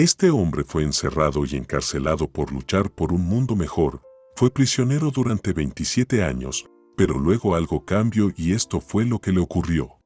Este hombre fue encerrado y encarcelado por luchar por un mundo mejor, fue prisionero durante 27 años, pero luego algo cambió y esto fue lo que le ocurrió.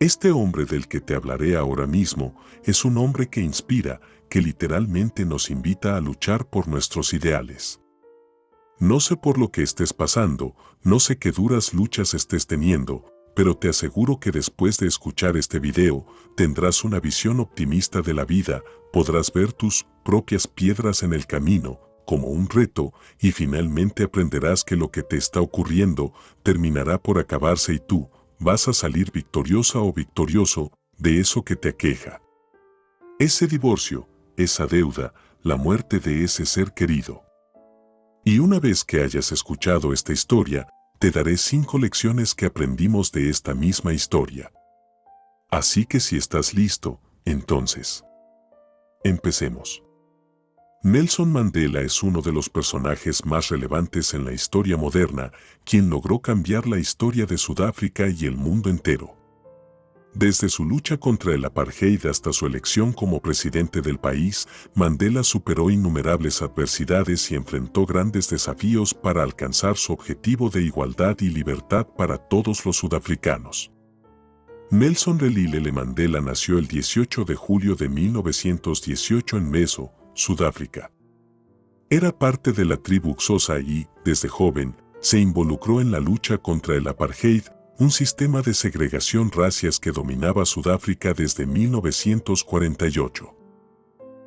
Este hombre del que te hablaré ahora mismo es un hombre que inspira, que literalmente nos invita a luchar por nuestros ideales. No sé por lo que estés pasando, no sé qué duras luchas estés teniendo, pero te aseguro que después de escuchar este video, tendrás una visión optimista de la vida, podrás ver tus propias piedras en el camino, como un reto, y finalmente aprenderás que lo que te está ocurriendo terminará por acabarse y tú vas a salir victoriosa o victorioso de eso que te aqueja. Ese divorcio, esa deuda, la muerte de ese ser querido. Y una vez que hayas escuchado esta historia, te daré cinco lecciones que aprendimos de esta misma historia. Así que si estás listo, entonces, empecemos. Nelson Mandela es uno de los personajes más relevantes en la historia moderna, quien logró cambiar la historia de Sudáfrica y el mundo entero. Desde su lucha contra el apartheid hasta su elección como presidente del país, Mandela superó innumerables adversidades y enfrentó grandes desafíos para alcanzar su objetivo de igualdad y libertad para todos los sudafricanos. Nelson Relilele Mandela nació el 18 de julio de 1918 en Meso, Sudáfrica. Era parte de la tribu Xhosa y, desde joven, se involucró en la lucha contra el apartheid, un sistema de segregación racias que dominaba Sudáfrica desde 1948.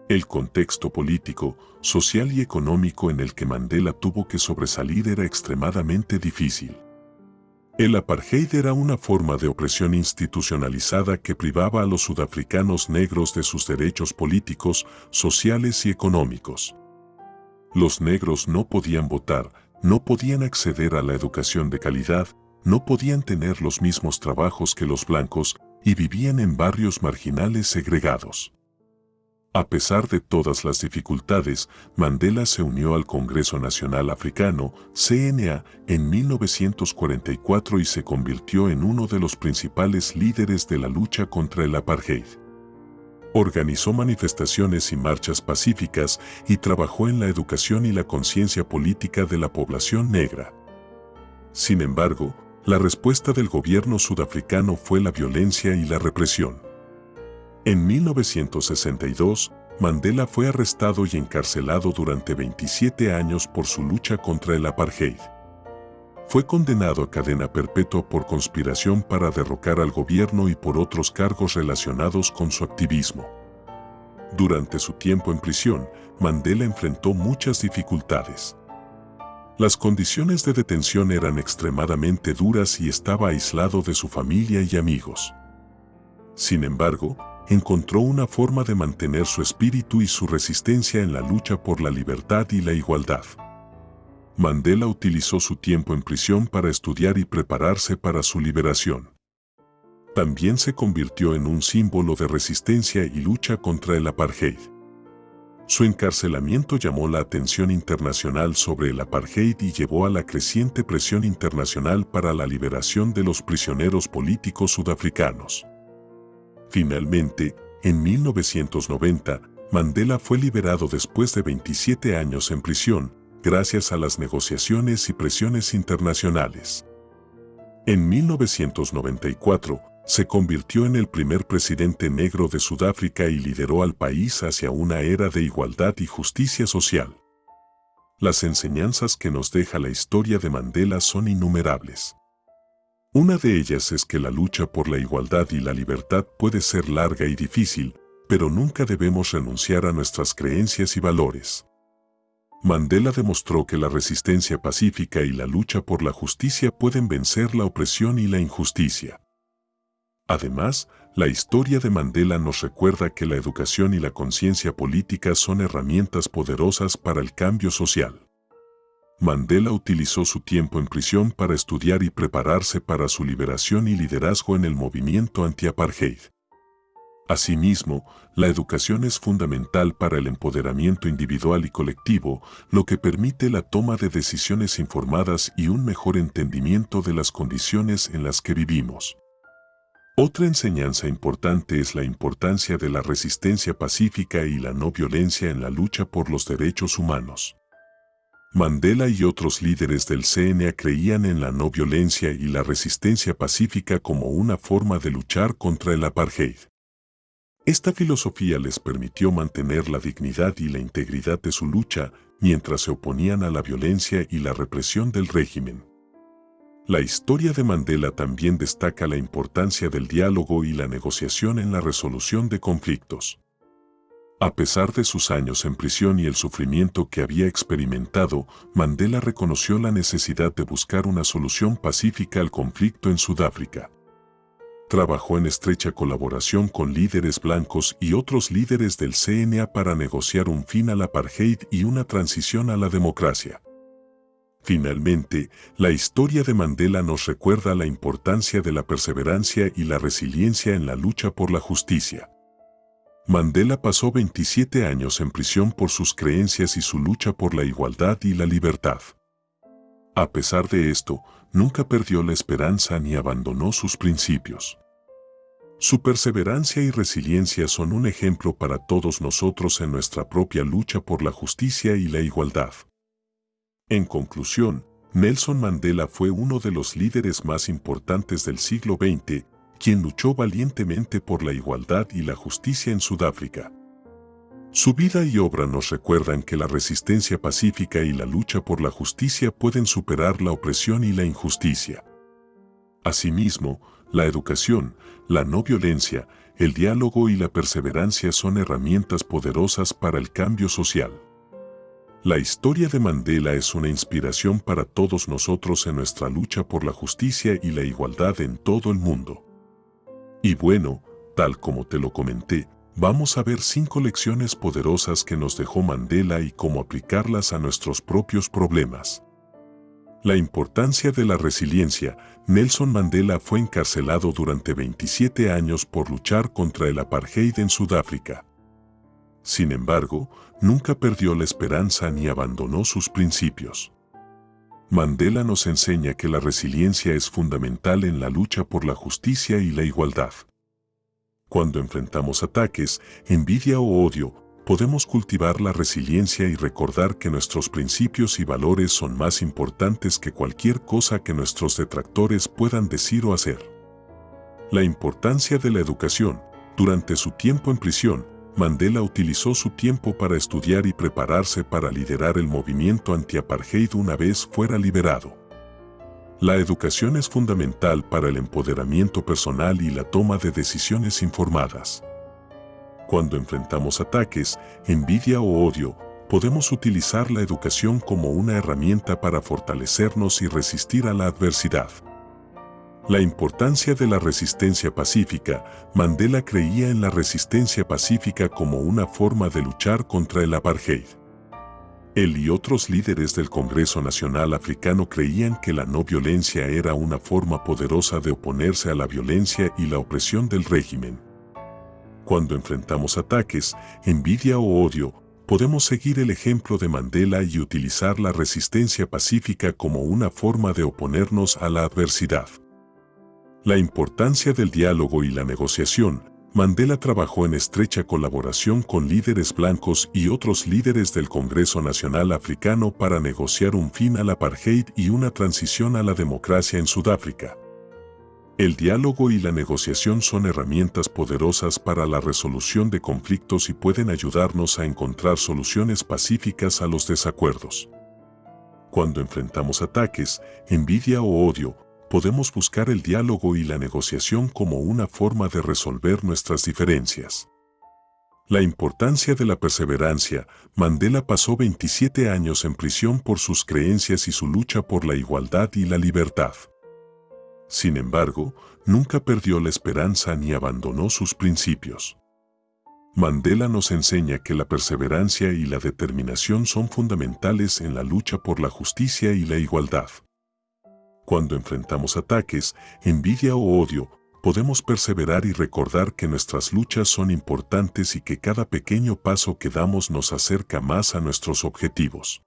El contexto político, social y económico en el que Mandela tuvo que sobresalir era extremadamente difícil. El apartheid era una forma de opresión institucionalizada que privaba a los sudafricanos negros de sus derechos políticos, sociales y económicos. Los negros no podían votar, no podían acceder a la educación de calidad, no podían tener los mismos trabajos que los blancos y vivían en barrios marginales segregados. A pesar de todas las dificultades, Mandela se unió al Congreso Nacional Africano, CNA, en 1944 y se convirtió en uno de los principales líderes de la lucha contra el apartheid. Organizó manifestaciones y marchas pacíficas y trabajó en la educación y la conciencia política de la población negra. Sin embargo, la respuesta del gobierno sudafricano fue la violencia y la represión. En 1962, Mandela fue arrestado y encarcelado durante 27 años por su lucha contra el apartheid. Fue condenado a cadena perpetua por conspiración para derrocar al gobierno y por otros cargos relacionados con su activismo. Durante su tiempo en prisión, Mandela enfrentó muchas dificultades. Las condiciones de detención eran extremadamente duras y estaba aislado de su familia y amigos. Sin embargo, encontró una forma de mantener su espíritu y su resistencia en la lucha por la libertad y la igualdad. Mandela utilizó su tiempo en prisión para estudiar y prepararse para su liberación. También se convirtió en un símbolo de resistencia y lucha contra el apartheid. Su encarcelamiento llamó la atención internacional sobre el apartheid y llevó a la creciente presión internacional para la liberación de los prisioneros políticos sudafricanos. Finalmente, en 1990, Mandela fue liberado después de 27 años en prisión, gracias a las negociaciones y presiones internacionales. En 1994, se convirtió en el primer presidente negro de Sudáfrica y lideró al país hacia una era de igualdad y justicia social. Las enseñanzas que nos deja la historia de Mandela son innumerables. Una de ellas es que la lucha por la igualdad y la libertad puede ser larga y difícil, pero nunca debemos renunciar a nuestras creencias y valores. Mandela demostró que la resistencia pacífica y la lucha por la justicia pueden vencer la opresión y la injusticia. Además, la historia de Mandela nos recuerda que la educación y la conciencia política son herramientas poderosas para el cambio social. Mandela utilizó su tiempo en prisión para estudiar y prepararse para su liberación y liderazgo en el movimiento anti-apartheid. Asimismo, la educación es fundamental para el empoderamiento individual y colectivo, lo que permite la toma de decisiones informadas y un mejor entendimiento de las condiciones en las que vivimos. Otra enseñanza importante es la importancia de la resistencia pacífica y la no violencia en la lucha por los derechos humanos. Mandela y otros líderes del CNA creían en la no violencia y la resistencia pacífica como una forma de luchar contra el apartheid. Esta filosofía les permitió mantener la dignidad y la integridad de su lucha mientras se oponían a la violencia y la represión del régimen. La historia de Mandela también destaca la importancia del diálogo y la negociación en la resolución de conflictos. A pesar de sus años en prisión y el sufrimiento que había experimentado, Mandela reconoció la necesidad de buscar una solución pacífica al conflicto en Sudáfrica. Trabajó en estrecha colaboración con líderes blancos y otros líderes del CNA para negociar un fin al apartheid y una transición a la democracia. Finalmente, la historia de Mandela nos recuerda la importancia de la perseverancia y la resiliencia en la lucha por la justicia. Mandela pasó 27 años en prisión por sus creencias y su lucha por la igualdad y la libertad. A pesar de esto, nunca perdió la esperanza ni abandonó sus principios. Su perseverancia y resiliencia son un ejemplo para todos nosotros en nuestra propia lucha por la justicia y la igualdad. En conclusión, Nelson Mandela fue uno de los líderes más importantes del siglo XX, quien luchó valientemente por la igualdad y la justicia en Sudáfrica. Su vida y obra nos recuerdan que la resistencia pacífica y la lucha por la justicia pueden superar la opresión y la injusticia. Asimismo, la educación, la no violencia, el diálogo y la perseverancia son herramientas poderosas para el cambio social. La historia de Mandela es una inspiración para todos nosotros en nuestra lucha por la justicia y la igualdad en todo el mundo. Y bueno, tal como te lo comenté, vamos a ver cinco lecciones poderosas que nos dejó Mandela y cómo aplicarlas a nuestros propios problemas. La importancia de la resiliencia. Nelson Mandela fue encarcelado durante 27 años por luchar contra el apartheid en Sudáfrica. Sin embargo, nunca perdió la esperanza ni abandonó sus principios. Mandela nos enseña que la resiliencia es fundamental en la lucha por la justicia y la igualdad. Cuando enfrentamos ataques, envidia o odio, podemos cultivar la resiliencia y recordar que nuestros principios y valores son más importantes que cualquier cosa que nuestros detractores puedan decir o hacer. La importancia de la educación. Durante su tiempo en prisión, Mandela utilizó su tiempo para estudiar y prepararse para liderar el movimiento anti-apartheid una vez fuera liberado. La educación es fundamental para el empoderamiento personal y la toma de decisiones informadas. Cuando enfrentamos ataques, envidia o odio, podemos utilizar la educación como una herramienta para fortalecernos y resistir a la adversidad. La importancia de la resistencia pacífica, Mandela creía en la resistencia pacífica como una forma de luchar contra el apartheid. Él y otros líderes del Congreso Nacional Africano creían que la no violencia era una forma poderosa de oponerse a la violencia y la opresión del régimen. Cuando enfrentamos ataques, envidia o odio, podemos seguir el ejemplo de Mandela y utilizar la resistencia pacífica como una forma de oponernos a la adversidad. La importancia del diálogo y la negociación. Mandela trabajó en estrecha colaboración con líderes blancos y otros líderes del Congreso Nacional Africano para negociar un fin al apartheid y una transición a la democracia en Sudáfrica. El diálogo y la negociación son herramientas poderosas para la resolución de conflictos y pueden ayudarnos a encontrar soluciones pacíficas a los desacuerdos. Cuando enfrentamos ataques, envidia o odio, podemos buscar el diálogo y la negociación como una forma de resolver nuestras diferencias. La importancia de la perseverancia, Mandela pasó 27 años en prisión por sus creencias y su lucha por la igualdad y la libertad. Sin embargo, nunca perdió la esperanza ni abandonó sus principios. Mandela nos enseña que la perseverancia y la determinación son fundamentales en la lucha por la justicia y la igualdad. Cuando enfrentamos ataques, envidia o odio, podemos perseverar y recordar que nuestras luchas son importantes y que cada pequeño paso que damos nos acerca más a nuestros objetivos.